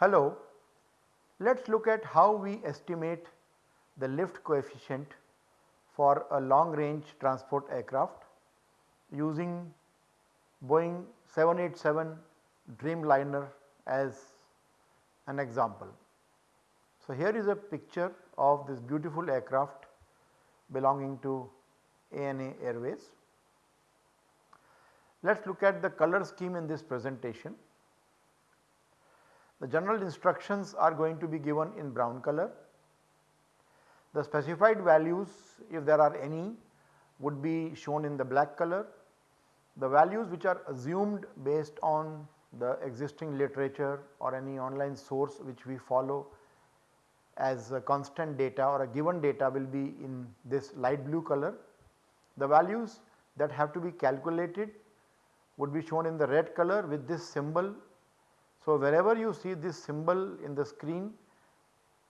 Hello, let us look at how we estimate the lift coefficient for a long range transport aircraft using Boeing 787 Dreamliner as an example. So, here is a picture of this beautiful aircraft belonging to ANA Airways. Let us look at the color scheme in this presentation. The general instructions are going to be given in brown color. The specified values if there are any would be shown in the black color. The values which are assumed based on the existing literature or any online source which we follow as a constant data or a given data will be in this light blue color. The values that have to be calculated would be shown in the red color with this symbol so, wherever you see this symbol in the screen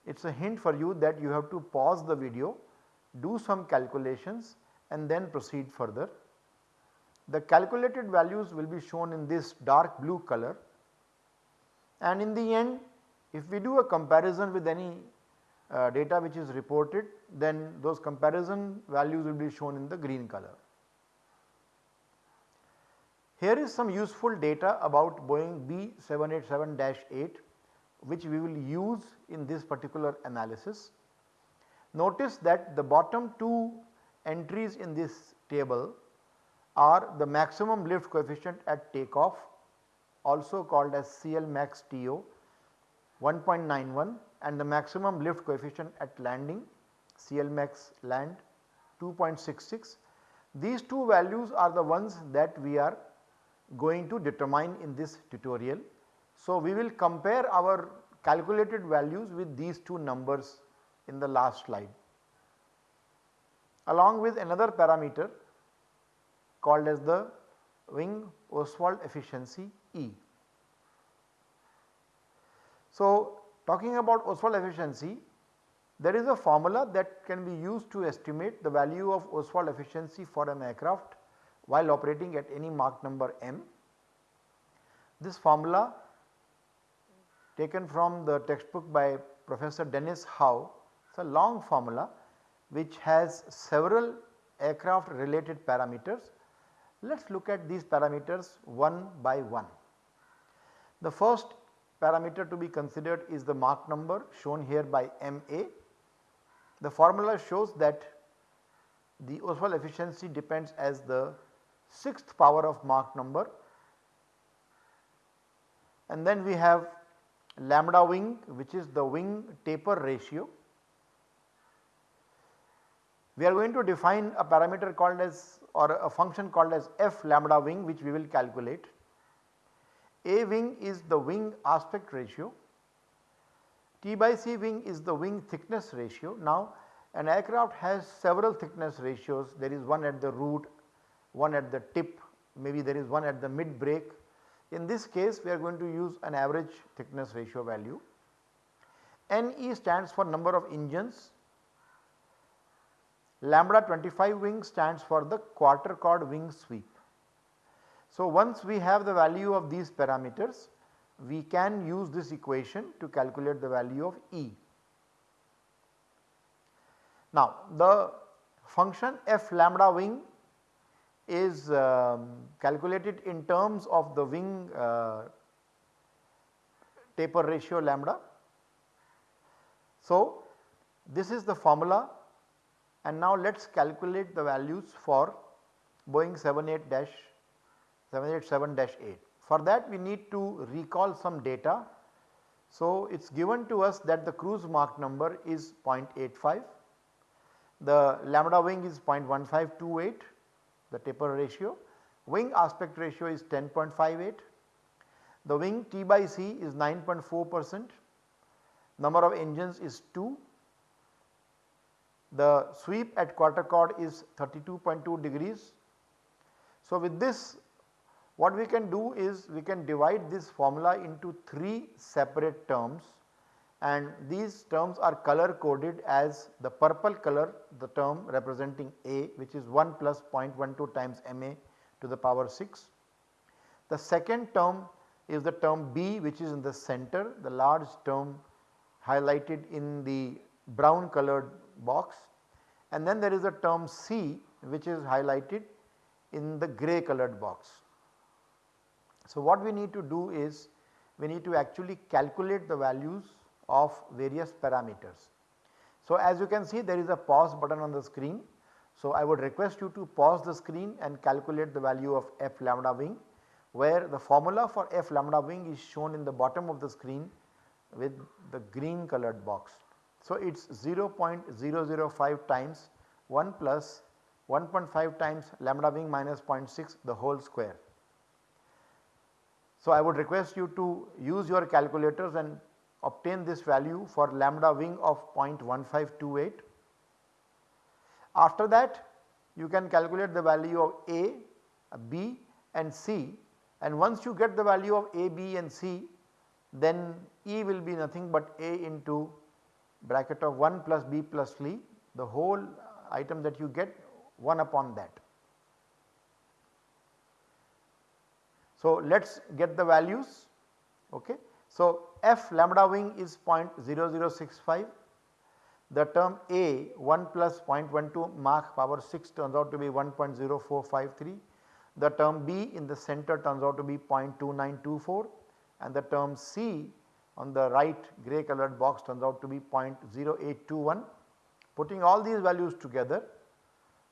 it is a hint for you that you have to pause the video, do some calculations and then proceed further. The calculated values will be shown in this dark blue color and in the end if we do a comparison with any uh, data which is reported then those comparison values will be shown in the green color. Here is some useful data about Boeing B787-8 which we will use in this particular analysis. Notice that the bottom two entries in this table are the maximum lift coefficient at takeoff also called as CL max TO 1.91 and the maximum lift coefficient at landing CL max land 2.66. These two values are the ones that we are going to determine in this tutorial. So, we will compare our calculated values with these two numbers in the last slide along with another parameter called as the wing Oswald efficiency E. So, talking about Oswald efficiency there is a formula that can be used to estimate the value of Oswald efficiency for an aircraft while operating at any Mach number m. This formula taken from the textbook by Professor Denis Howe it is a long formula which has several aircraft related parameters. Let us look at these parameters one by one. The first parameter to be considered is the Mach number shown here by MA. The formula shows that the Oswald efficiency depends as the 6th power of Mach number and then we have lambda wing which is the wing taper ratio. We are going to define a parameter called as or a function called as f lambda wing which we will calculate. A wing is the wing aspect ratio, T by C wing is the wing thickness ratio. Now an aircraft has several thickness ratios there is one at the root one at the tip, maybe there is one at the mid break. In this case we are going to use an average thickness ratio value. NE stands for number of engines, lambda 25 wing stands for the quarter chord wing sweep. So, once we have the value of these parameters we can use this equation to calculate the value of E. Now, the function f lambda wing is um, calculated in terms of the wing uh, taper ratio lambda. So, this is the formula and now let us calculate the values for Boeing 787-8. For that we need to recall some data. So, it is given to us that the cruise Mach number is 0.85, the lambda wing is 0.1528 the taper ratio. Wing aspect ratio is 10.58, the wing T by C is 9.4 percent, number of engines is 2, the sweep at quarter chord is 32.2 degrees. So, with this what we can do is we can divide this formula into 3 separate terms and these terms are color coded as the purple color the term representing A which is 1 plus 0.12 times MA to the power 6. The second term is the term B which is in the center the large term highlighted in the brown colored box and then there is a term C which is highlighted in the grey colored box. So, what we need to do is we need to actually calculate the values of various parameters. So, as you can see there is a pause button on the screen. So, I would request you to pause the screen and calculate the value of f lambda wing where the formula for f lambda wing is shown in the bottom of the screen with the green colored box. So, it is 0.005 times 1 plus 1.5 times lambda wing minus 0.6 the whole square. So, I would request you to use your calculators and obtain this value for lambda wing of 0.1528. After that you can calculate the value of A, B and C and once you get the value of A, B and C then E will be nothing but A into bracket of 1 plus B plus C the whole item that you get 1 upon that. So, let us get the values okay. So, f lambda wing is 0.0065 the term A 1 plus 0.12 Mach power 6 turns out to be 1.0453 the term B in the center turns out to be 0.2924 and the term C on the right grey colored box turns out to be 0.0821. Putting all these values together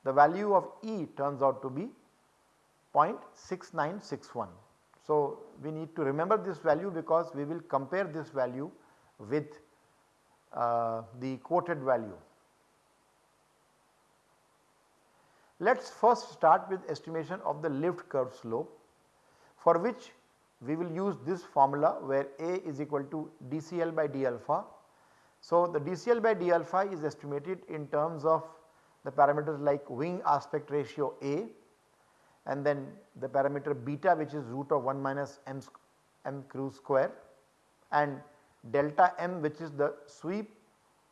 the value of E turns out to be 0.6961. So, we need to remember this value because we will compare this value with uh, the quoted value. Let us first start with estimation of the lift curve slope for which we will use this formula where A is equal to dCl by d alpha. So, the dCl by d alpha is estimated in terms of the parameters like wing aspect ratio A and then the parameter beta which is root of 1 minus m, m cruise square and delta m which is the sweep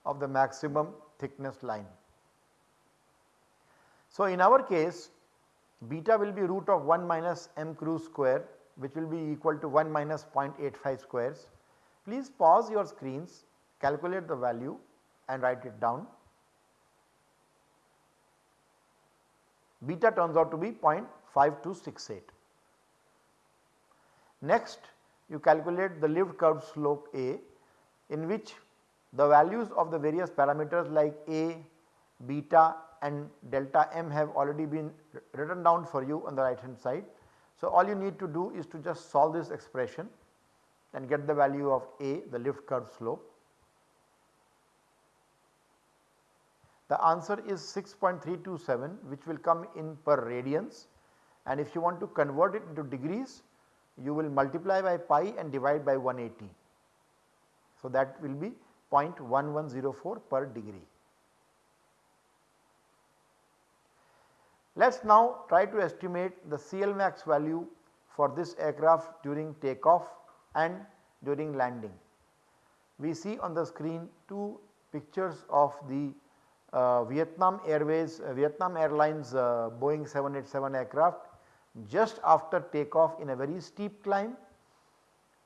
of the maximum thickness line. So, in our case beta will be root of 1 minus m cruise square which will be equal to 1 minus 0.85 squares. Please pause your screens, calculate the value and write it down. Beta turns out to be 0.5268. Next you calculate the lift curve slope A in which the values of the various parameters like A, beta and delta m have already been written down for you on the right hand side. So, all you need to do is to just solve this expression and get the value of A the lift curve slope. The answer is 6.327 which will come in per radians and if you want to convert it into degrees you will multiply by pi and divide by 180. So, that will be 0.1104 per degree. Let us now try to estimate the CLmax value for this aircraft during takeoff and during landing. We see on the screen two pictures of the uh, Vietnam Airways, uh, Vietnam Airlines uh, Boeing 787 aircraft just after takeoff in a very steep climb,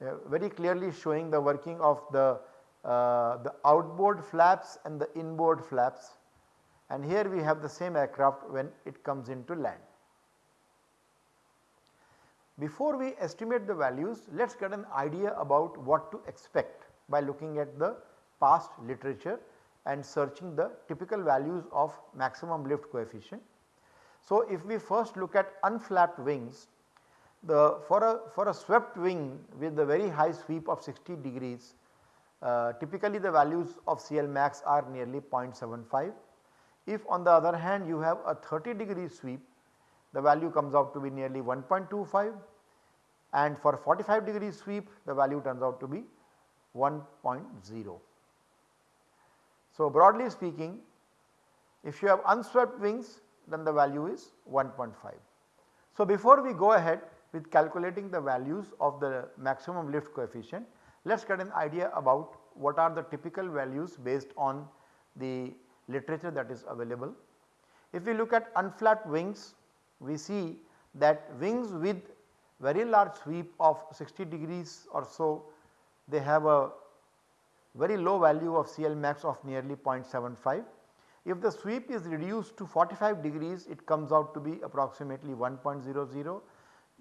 uh, very clearly showing the working of the, uh, the outboard flaps and the inboard flaps and here we have the same aircraft when it comes into land. Before we estimate the values let us get an idea about what to expect by looking at the past literature and searching the typical values of maximum lift coefficient. So, if we first look at unflapped wings the for a for a swept wing with a very high sweep of 60 degrees uh, typically the values of CL max are nearly 0.75 if on the other hand you have a 30 degree sweep the value comes out to be nearly 1.25 and for 45 degree sweep the value turns out to be 1.0. So, broadly speaking if you have unswept wings then the value is 1.5. So, before we go ahead with calculating the values of the maximum lift coefficient. Let us get an idea about what are the typical values based on the literature that is available. If we look at unflapped wings, we see that wings with very large sweep of 60 degrees or so, they have a very low value of CL max of nearly 0.75. If the sweep is reduced to 45 degrees, it comes out to be approximately 1.00.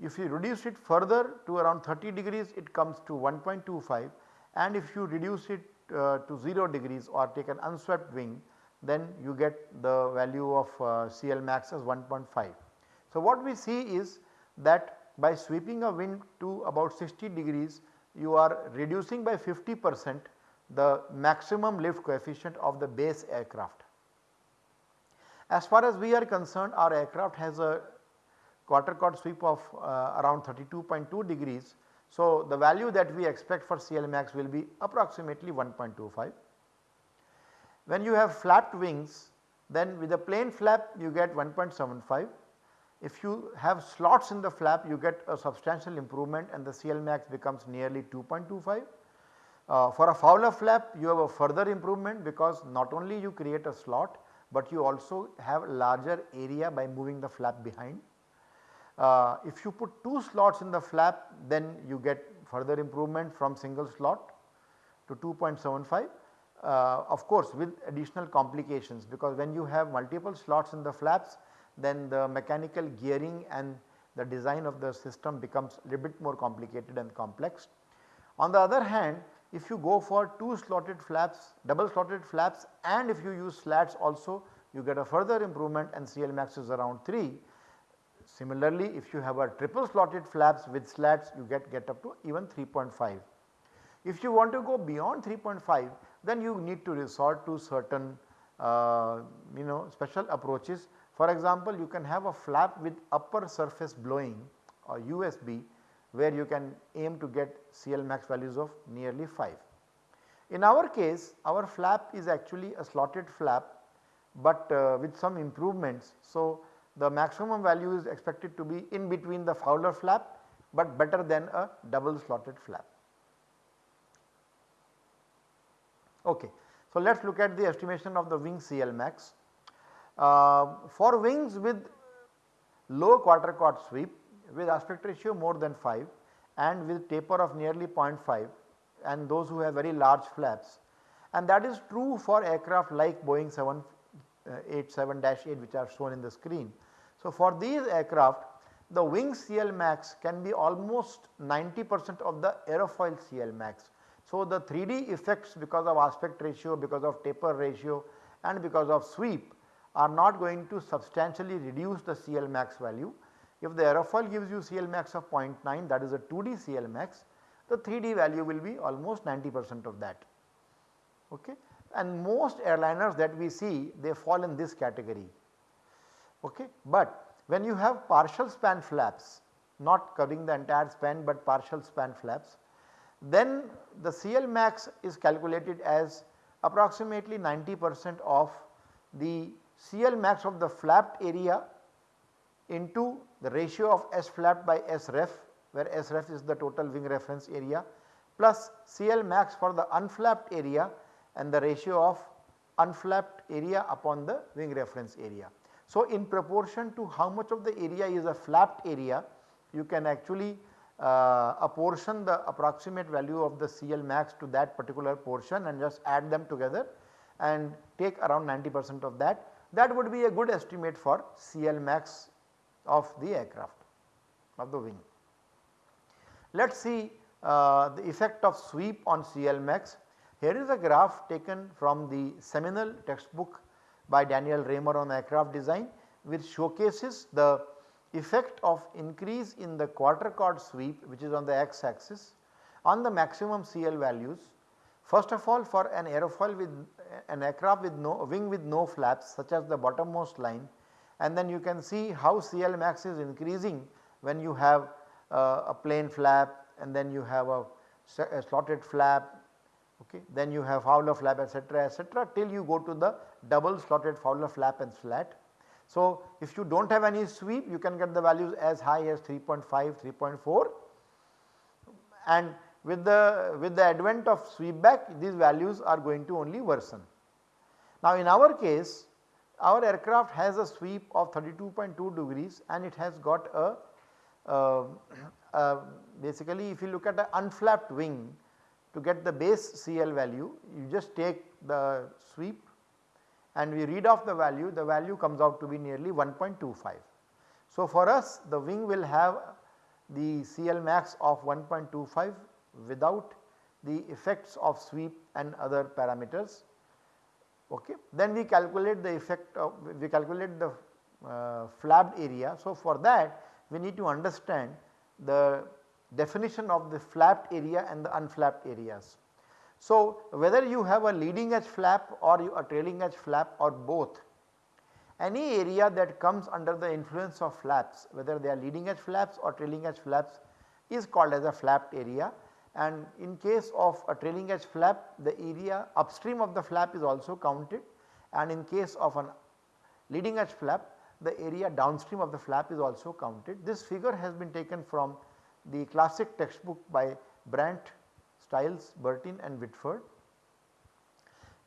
If you reduce it further to around 30 degrees, it comes to 1.25 and if you reduce it uh, to 0 degrees or take an unswept wing, then you get the value of uh, CL max as 1.5. So, what we see is that by sweeping a wind to about 60 degrees you are reducing by 50 percent the maximum lift coefficient of the base aircraft. As far as we are concerned our aircraft has a quarter chord sweep of uh, around 32.2 degrees. So, the value that we expect for CL max will be approximately 1.25. When you have flapped wings then with a plain flap you get 1.75. If you have slots in the flap you get a substantial improvement and the CL max becomes nearly 2.25. Uh, for a Fowler flap you have a further improvement because not only you create a slot but you also have a larger area by moving the flap behind. Uh, if you put 2 slots in the flap then you get further improvement from single slot to 2.75 uh, of course with additional complications because when you have multiple slots in the flaps then the mechanical gearing and the design of the system becomes a little bit more complicated and complex. On the other hand if you go for 2 slotted flaps, double slotted flaps and if you use slats also you get a further improvement and CL max is around 3. Similarly, if you have a triple slotted flaps with slats you get, get up to even 3.5. If you want to go beyond 3.5 then you need to resort to certain uh, you know special approaches. For example, you can have a flap with upper surface blowing or USB where you can aim to get CL max values of nearly 5. In our case our flap is actually a slotted flap but uh, with some improvements. So, the maximum value is expected to be in between the Fowler flap but better than a double slotted flap. Okay. So, let us look at the estimation of the wing CL max. Uh, for wings with low quarter chord sweep with aspect ratio more than 5 and with taper of nearly 0.5 and those who have very large flaps and that is true for aircraft like Boeing 787-8 which are shown in the screen. So, for these aircraft the wing CL max can be almost 90 percent of the aerofoil CL max. So, the 3D effects because of aspect ratio, because of taper ratio and because of sweep are not going to substantially reduce the CL max value if the aerofoil gives you CL max of 0.9 that is a 2D CL max, the 3D value will be almost 90 percent of that. Okay. And most airliners that we see they fall in this category. Okay. But when you have partial span flaps not covering the entire span but partial span flaps then the CL max is calculated as approximately 90 percent of the CL max of the flapped area into the ratio of S flap by S ref where S ref is the total wing reference area plus CL max for the unflapped area and the ratio of unflapped area upon the wing reference area. So, in proportion to how much of the area is a flapped area you can actually uh, apportion the approximate value of the CL max to that particular portion and just add them together and take around 90 percent of that. That would be a good estimate for CL max of the aircraft of the wing. Let us see uh, the effect of sweep on CL max. Here is a graph taken from the seminal textbook by Daniel Raymer on aircraft design which showcases the effect of increase in the quarter chord sweep which is on the x axis on the maximum CL values. First of all for an aerofoil with an aircraft with no wing with no flaps such as the bottommost line and then you can see how CL max is increasing when you have uh, a plain flap and then you have a, a slotted flap okay then you have Fowler flap etc etc till you go to the double slotted Fowler flap and slat. So, if you do not have any sweep you can get the values as high as 3.5, 3.4 and with the with the advent of sweep back these values are going to only worsen. Now in our case our aircraft has a sweep of 32.2 degrees and it has got a uh, uh, basically if you look at the unflapped wing to get the base CL value you just take the sweep and we read off the value the value comes out to be nearly 1.25. So for us the wing will have the CL max of 1.25 without the effects of sweep and other parameters. Okay. Then we calculate the effect of we calculate the uh, flapped area. So for that we need to understand the definition of the flapped area and the unflapped areas. So whether you have a leading edge flap or a trailing edge flap or both any area that comes under the influence of flaps whether they are leading edge flaps or trailing edge flaps is called as a flapped area and in case of a trailing edge flap the area upstream of the flap is also counted and in case of an leading edge flap the area downstream of the flap is also counted. This figure has been taken from the classic textbook by Brandt, Stiles, Bertin and Whitford.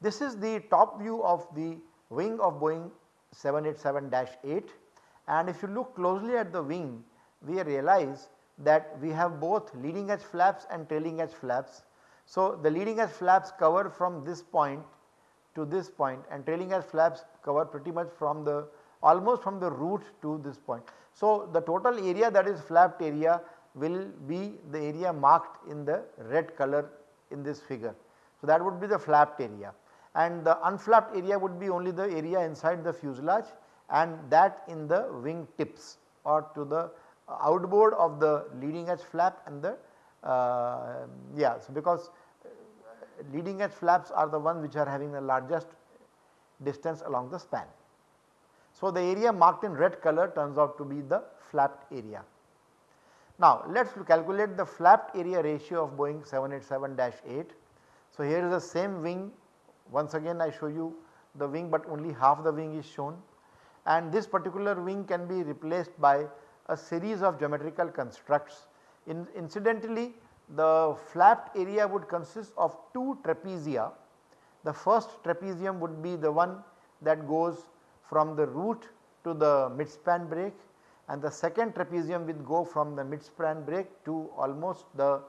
This is the top view of the wing of Boeing 787-8 and if you look closely at the wing we realize that we have both leading edge flaps and trailing edge flaps. So, the leading edge flaps cover from this point to this point and trailing edge flaps cover pretty much from the almost from the root to this point. So, the total area that is flapped area will be the area marked in the red color in this figure. So, that would be the flapped area and the unflapped area would be only the area inside the fuselage and that in the wing tips or to the outboard of the leading edge flap and the uh, yeah so because uh, leading edge flaps are the ones which are having the largest distance along the span. So, the area marked in red color turns out to be the flapped area. Now, let us calculate the flapped area ratio of Boeing 787-8. So, here is the same wing once again I show you the wing but only half the wing is shown and this particular wing can be replaced by a series of geometrical constructs. In, incidentally the flapped area would consist of two trapezia. The first trapezium would be the one that goes from the root to the midspan break and the second trapezium will go from the midspan break to almost the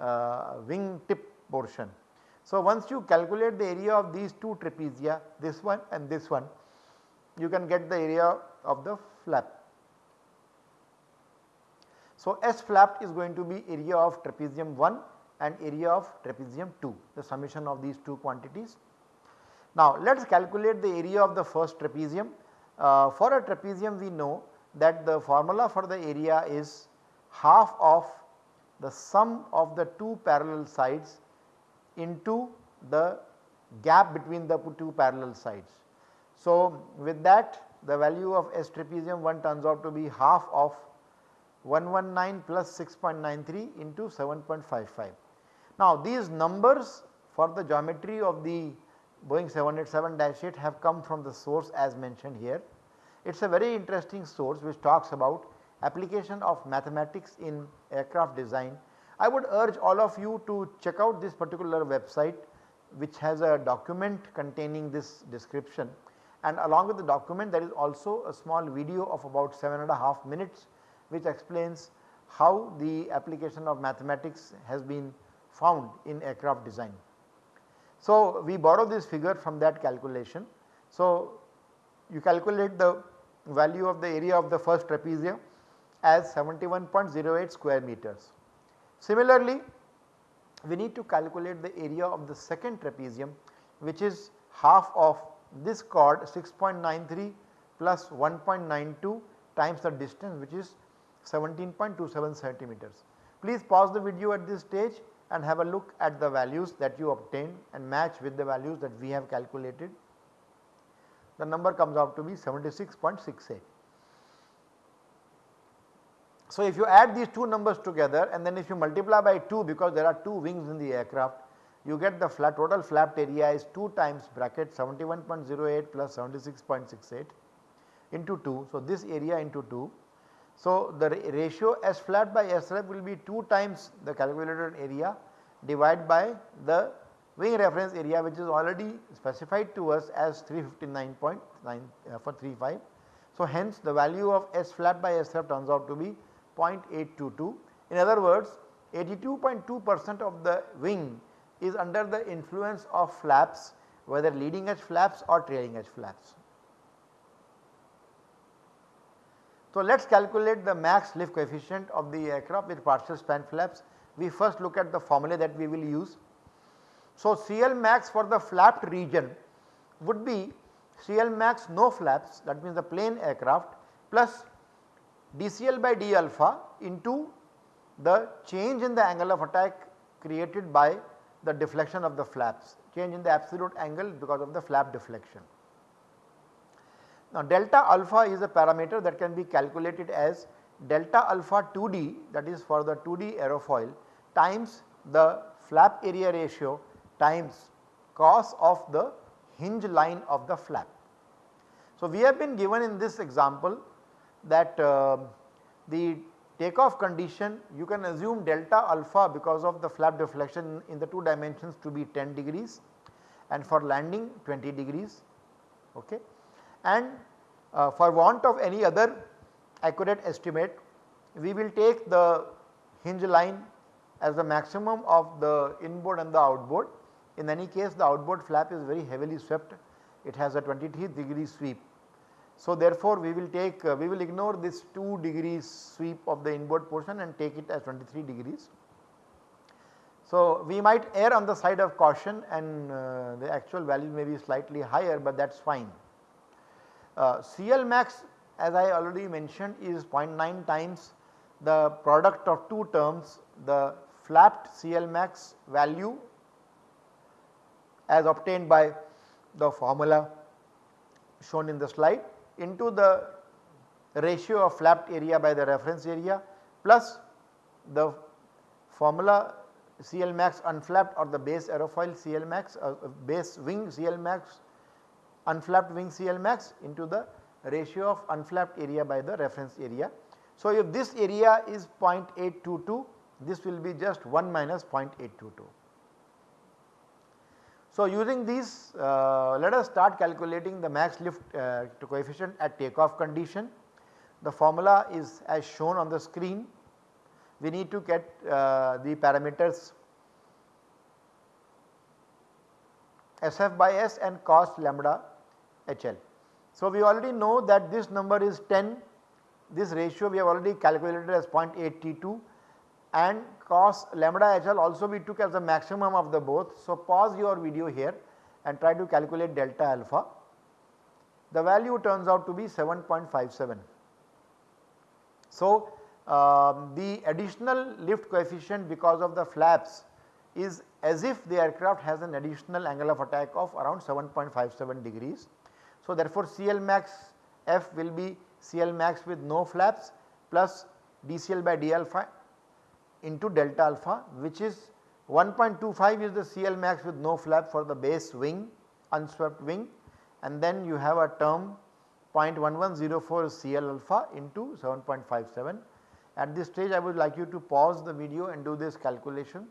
uh, wing tip portion. So, once you calculate the area of these two trapezia this one and this one you can get the area of the flap. So, S flapped is going to be area of trapezium 1 and area of trapezium 2 the summation of these two quantities. Now, let us calculate the area of the first trapezium. Uh, for a trapezium we know that the formula for the area is half of the sum of the two parallel sides into the gap between the two parallel sides. So, with that the value of S trapezium 1 turns out to be half of 119 plus 6.93 into 7.55. Now these numbers for the geometry of the Boeing 787-8 have come from the source as mentioned here. It is a very interesting source which talks about application of mathematics in aircraft design I would urge all of you to check out this particular website which has a document containing this description and along with the document there is also a small video of about 7 and a half minutes which explains how the application of mathematics has been found in aircraft design. So, we borrow this figure from that calculation. So, you calculate the value of the area of the first trapezium as 71.08 square meters. Similarly, we need to calculate the area of the second trapezium which is half of this chord 6.93 plus 1.92 times the distance which is 17.27 centimeters. Please pause the video at this stage and have a look at the values that you obtain and match with the values that we have calculated. The number comes out to be 76.68. So, if you add these two numbers together and then if you multiply by 2 because there are 2 wings in the aircraft you get the flat total flapped area is 2 times bracket 71.08 plus 76.68. into 2. So, this area into 2. So, the ratio S flat by S ref will be 2 times the calculated area divided by the wing reference area which is already specified to us as 359.9 uh, for 35. So, hence the value of S flat by S ref turns out to be 0.822. In other words 82.2 percent of the wing is under the influence of flaps whether leading edge flaps or trailing edge flaps. So, let us calculate the max lift coefficient of the aircraft with partial span flaps. We first look at the formula that we will use. So, CL max for the flapped region would be CL max no flaps that means the plain aircraft plus dCl by d alpha into the change in the angle of attack created by the deflection of the flaps, change in the absolute angle because of the flap deflection. Now delta alpha is a parameter that can be calculated as delta alpha 2d that is for the 2d aerofoil times the flap area ratio times cos of the hinge line of the flap. So we have been given in this example that uh, the takeoff condition you can assume delta alpha because of the flap deflection in the 2 dimensions to be 10 degrees and for landing 20 degrees okay. And uh, for want of any other accurate estimate we will take the hinge line as the maximum of the inboard and the outboard. In any case the outboard flap is very heavily swept it has a 23 degree sweep so, therefore, we will take uh, we will ignore this 2 degrees sweep of the inboard portion and take it as 23 degrees. So, we might err on the side of caution and uh, the actual value may be slightly higher, but that is fine. Uh, CL max as I already mentioned is 0.9 times the product of two terms the flapped CL max value as obtained by the formula shown in the slide into the ratio of flapped area by the reference area plus the formula CL max unflapped or the base aerofoil CL max uh, base wing CL max unflapped wing CL max into the ratio of unflapped area by the reference area. So, if this area is 0.822 this will be just 1 minus 0.822. So, using these uh, let us start calculating the max lift uh, coefficient at takeoff condition. The formula is as shown on the screen. We need to get uh, the parameters SF by S and cos lambda HL. So, we already know that this number is 10, this ratio we have already calculated as 0.8T2 and cos lambda HL also we took as the maximum of the both. So, pause your video here and try to calculate delta alpha. The value turns out to be 7.57. So, um, the additional lift coefficient because of the flaps is as if the aircraft has an additional angle of attack of around 7.57 degrees. So, therefore, CL max F will be CL max with no flaps plus dCl by d alpha into delta alpha which is 1.25 is the CL max with no flap for the base wing unswept wing and then you have a term 0.1104 CL alpha into 7.57. At this stage I would like you to pause the video and do this calculation.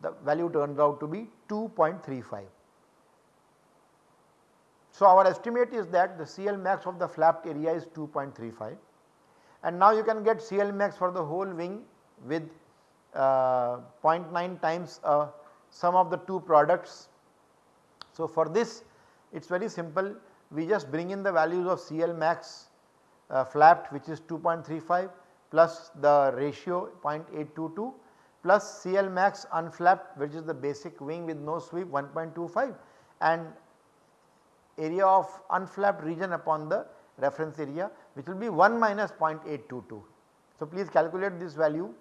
The value turns out to be 2.35. So, our estimate is that the CL max of the flapped area is 2.35 and now you can get CL max for the whole wing with uh, 0.9 times uh, sum of the two products. So, for this it is very simple we just bring in the values of CL max uh, flapped which is 2.35 plus the ratio 0.822 plus CL max unflapped which is the basic wing with no sweep 1.25 and area of unflapped region upon the reference area which will be 1 minus 0.822. So, please calculate this value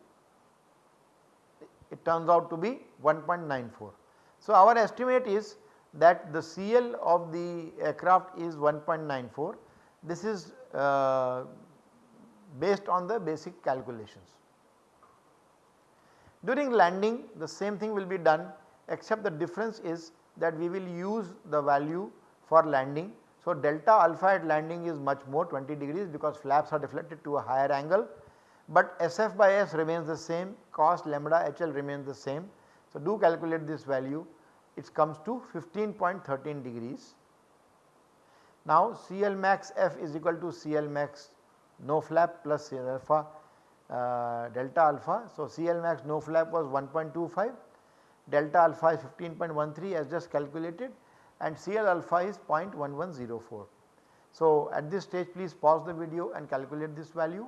it turns out to be 1.94. So, our estimate is that the CL of the aircraft is 1.94 this is uh, based on the basic calculations. During landing the same thing will be done except the difference is that we will use the value for landing. So, delta alpha at landing is much more 20 degrees because flaps are deflected to a higher angle, but SF by S remains the same cos lambda HL remains the same. So, do calculate this value it comes to 15.13 degrees. Now CL max F is equal to CL max no flap plus alpha uh, delta alpha. So, CL max no flap was 1.25 delta alpha is 15.13 as just calculated and CL alpha is 0.1104. So, at this stage please pause the video and calculate this value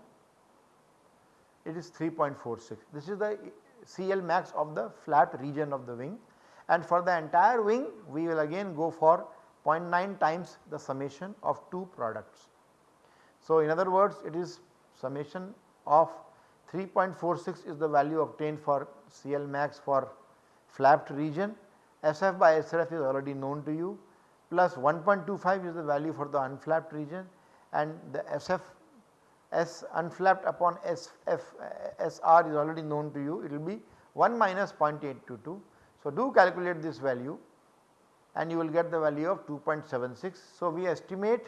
it is 3.46 this is the CL max of the flat region of the wing. And for the entire wing we will again go for 0.9 times the summation of two products. So, in other words it is summation of 3.46 is the value obtained for CL max for flapped region, SF by SRF is already known to you. Plus 1.25 is the value for the unflapped region. And the SF S unflapped upon SF SR is already known to you it will be 1 minus 0.822. So, do calculate this value and you will get the value of 2.76. So, we estimate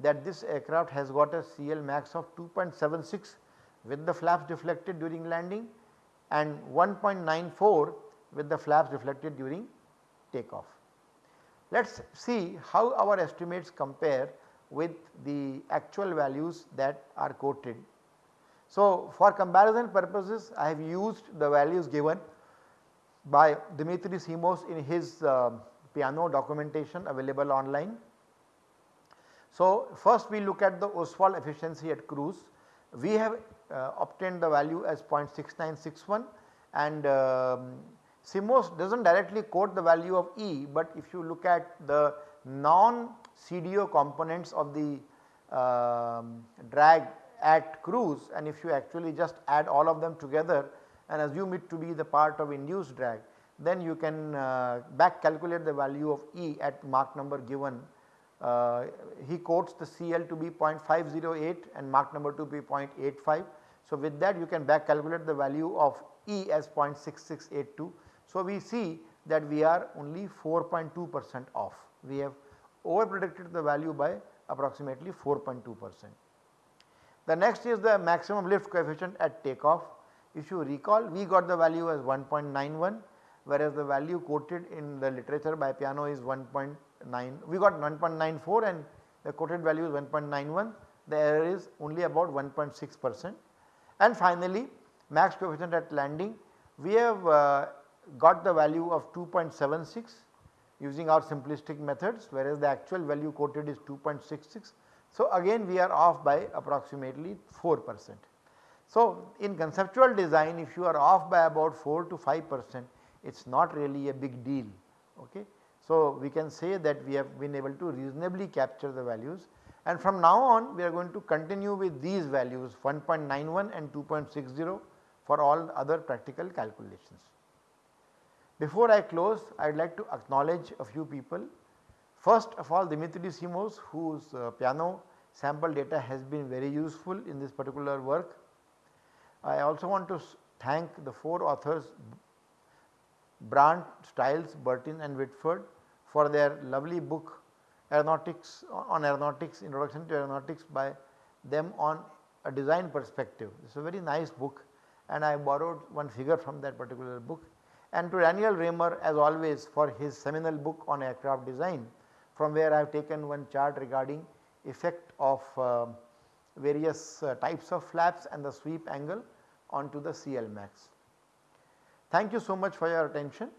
that this aircraft has got a CL max of 2.76 with the flaps deflected during landing and 1.94 with the flaps deflected during takeoff. Let us see how our estimates compare with the actual values that are quoted. So, for comparison purposes I have used the values given by Dimitri Simos in his uh, piano documentation available online. So, first we look at the Oswald efficiency at cruise. We have uh, obtained the value as 0.6961 and um, Simos does not directly quote the value of E, but if you look at the non CDO components of the um, drag at cruise and if you actually just add all of them together and assume it to be the part of induced drag then you can uh, back calculate the value of E at Mach number given. Uh, he quotes the CL to be 0.508 and Mach number to be 0.85. So, with that you can back calculate the value of E as 0.6682. So, we see that we are only 4.2 percent off. We have over predicted the value by approximately 4.2 percent. The next is the maximum lift coefficient at takeoff. If you recall we got the value as 1.91 whereas the value quoted in the literature by Piano is 1.9 we got 1.94 and the quoted value is 1.91 the error is only about 1.6 percent. And finally max coefficient at landing we have uh, got the value of 2.76 using our simplistic methods whereas the actual value quoted is 2.66. So again we are off by approximately 4 percent. So in conceptual design if you are off by about 4 to 5 percent it is not really a big deal. Okay. So we can say that we have been able to reasonably capture the values and from now on we are going to continue with these values 1.91 and 2.60 for all other practical calculations. Before I close I would like to acknowledge a few people. First of all Dimitri Simos whose uh, piano sample data has been very useful in this particular work. I also want to thank the 4 authors Brandt, Stiles, Bertin and Whitford for their lovely book aeronautics on aeronautics introduction to aeronautics by them on a design perspective. It is a very nice book and I borrowed one figure from that particular book and to Daniel Raymer as always for his seminal book on aircraft design from where I have taken one chart regarding effect of uh, various uh, types of flaps and the sweep angle onto the CL max. Thank you so much for your attention.